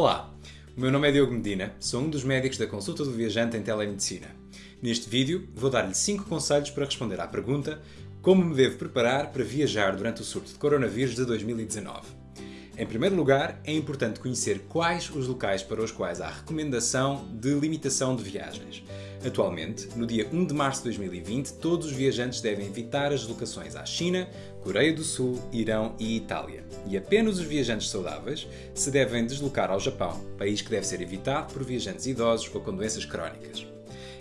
Olá, o meu nome é Diogo Medina, sou um dos médicos da consulta do viajante em telemedicina. Neste vídeo vou dar-lhe 5 conselhos para responder à pergunta como me devo preparar para viajar durante o surto de coronavírus de 2019. Em primeiro lugar, é importante conhecer quais os locais para os quais há recomendação de limitação de viagens. Atualmente, no dia 1 de março de 2020, todos os viajantes devem evitar as deslocações à China, Coreia do Sul, Irão e Itália. E apenas os viajantes saudáveis se devem deslocar ao Japão, país que deve ser evitado por viajantes idosos ou com doenças crónicas.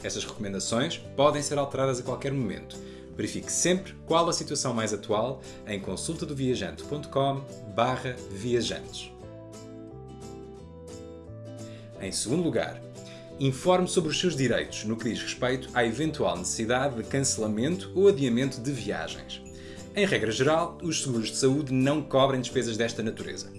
Estas recomendações podem ser alteradas a qualquer momento, Verifique sempre qual a situação mais atual em consultadoviajante.com viajantes. Em segundo lugar, informe sobre os seus direitos no que diz respeito à eventual necessidade de cancelamento ou adiamento de viagens. Em regra geral, os seguros de saúde não cobrem despesas desta natureza.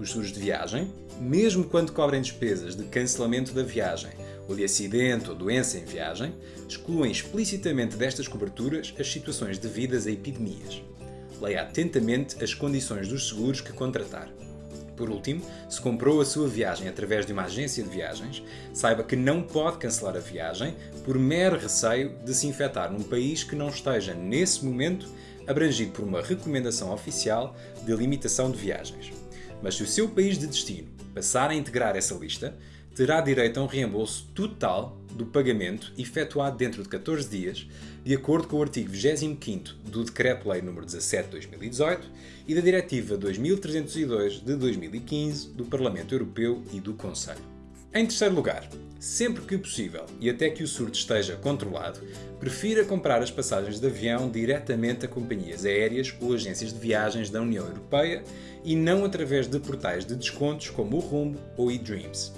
Os seguros de viagem, mesmo quando cobrem despesas de cancelamento da viagem ou de acidente ou doença em viagem, excluem explicitamente destas coberturas as situações devidas a epidemias. Leia atentamente as condições dos seguros que contratar. Por último, se comprou a sua viagem através de uma agência de viagens, saiba que não pode cancelar a viagem por mero receio de se infectar num país que não esteja, nesse momento, abrangido por uma recomendação oficial de limitação de viagens. Mas se o seu país de destino passar a integrar essa lista, terá direito a um reembolso total do pagamento efetuado dentro de 14 dias, de acordo com o artigo 25 do Decreto-Lei nº 17 de 2018 e da Diretiva 2302 de 2015 do Parlamento Europeu e do Conselho. Em terceiro lugar, sempre que possível e até que o surto esteja controlado, prefira comprar as passagens de avião diretamente a companhias aéreas ou agências de viagens da União Europeia e não através de portais de descontos como o Rumbo ou eDreams.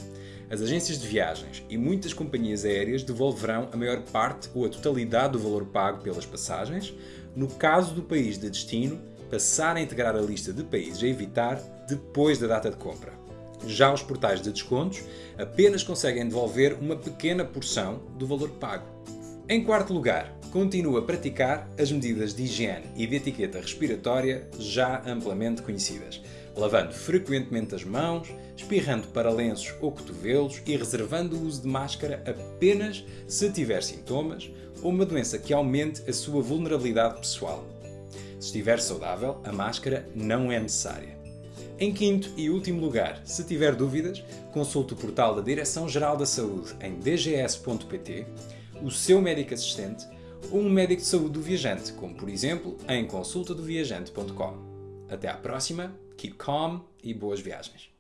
As agências de viagens e muitas companhias aéreas devolverão a maior parte ou a totalidade do valor pago pelas passagens, no caso do país de destino passar a integrar a lista de países a evitar depois da data de compra. Já os portais de descontos apenas conseguem devolver uma pequena porção do valor pago. Em quarto lugar, continua a praticar as medidas de higiene e de etiqueta respiratória já amplamente conhecidas, lavando frequentemente as mãos, espirrando para lenços ou cotovelos e reservando o uso de máscara apenas se tiver sintomas ou uma doença que aumente a sua vulnerabilidade pessoal. Se estiver saudável, a máscara não é necessária. Em quinto e último lugar, se tiver dúvidas, consulte o portal da Direção-Geral da Saúde em dgs.pt, o seu médico assistente ou um médico de saúde do viajante, como por exemplo em consultadoviajante.com. Até à próxima, keep calm e boas viagens.